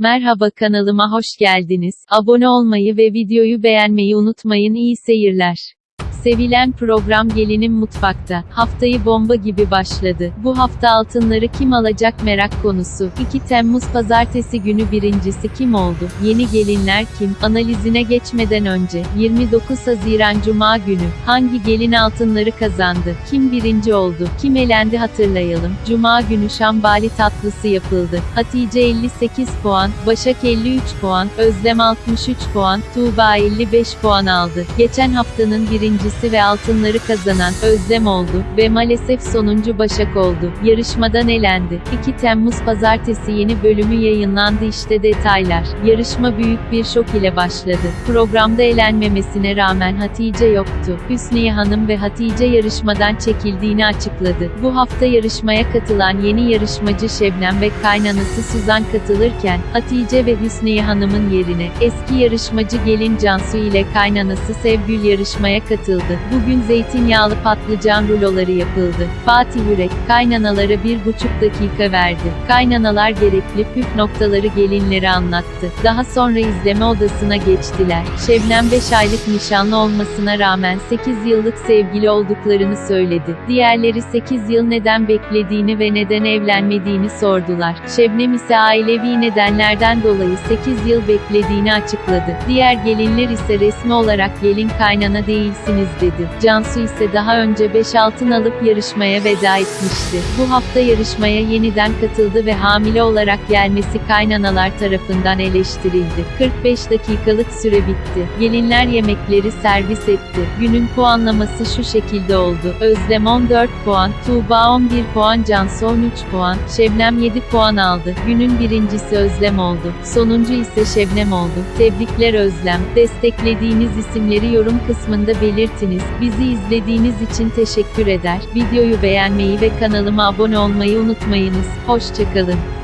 Merhaba kanalıma hoş geldiniz. Abone olmayı ve videoyu beğenmeyi unutmayın. İyi seyirler. Sevilen program Gelinim Mutfakta. Haftayı bomba gibi başladı. Bu hafta altınları kim alacak merak konusu. 2 Temmuz Pazartesi günü birincisi kim oldu? Yeni gelinler kim? Analizine geçmeden önce 29 Haziran Cuma günü hangi gelin altınları kazandı? Kim birinci oldu? Kim elendi hatırlayalım. Cuma günü Şambali tatlısı yapıldı. Hatice 58 puan, Başak 53 puan, Özlem 63 puan, Tuğba 55 puan aldı. Geçen haftanın birincisi ve altınları kazanan Özlem oldu ve maalesef sonuncu Başak oldu. Yarışmadan elendi. 2 Temmuz Pazartesi yeni bölümü yayınlandı işte detaylar. Yarışma büyük bir şok ile başladı. Programda elenmemesine rağmen Hatice yoktu. Hüsniye Hanım ve Hatice yarışmadan çekildiğini açıkladı. Bu hafta yarışmaya katılan yeni yarışmacı Şebnem ve kaynanası Suzan katılırken, Hatice ve Hüsniye Hanım'ın yerine, eski yarışmacı gelin Cansu ile kaynanası Sevgül yarışmaya katıldı. Bugün zeytinyağlı patlıcan ruloları yapıldı. Fatih Yürek, kaynanalara bir buçuk dakika verdi. Kaynanalar gerekli püf noktaları gelinlere anlattı. Daha sonra izleme odasına geçtiler. Şebnem 5 aylık nişanlı olmasına rağmen 8 yıllık sevgili olduklarını söyledi. Diğerleri 8 yıl neden beklediğini ve neden evlenmediğini sordular. Şebnem ise ailevi nedenlerden dolayı 8 yıl beklediğini açıkladı. Diğer gelinler ise resmi olarak gelin kaynana değilsiniz dedi. Cansu ise daha önce 5 altın alıp yarışmaya veda etmişti. Bu hafta yarışmaya yeniden katıldı ve hamile olarak gelmesi kaynanalar tarafından eleştirildi. 45 dakikalık süre bitti. Gelinler yemekleri servis etti. Günün puanlaması şu şekilde oldu. Özlem 14 puan, Tuğba 11 puan, Cansu 13 puan, Şebnem 7 puan aldı. Günün birincisi Özlem oldu. Sonuncu ise Şebnem oldu. Tebrikler Özlem. Desteklediğiniz isimleri yorum kısmında belirtiniz. Bizi izlediğiniz için teşekkür eder. Videoyu beğenmeyi ve kanalıma abone olmayı unutmayınız. Hoşçakalın.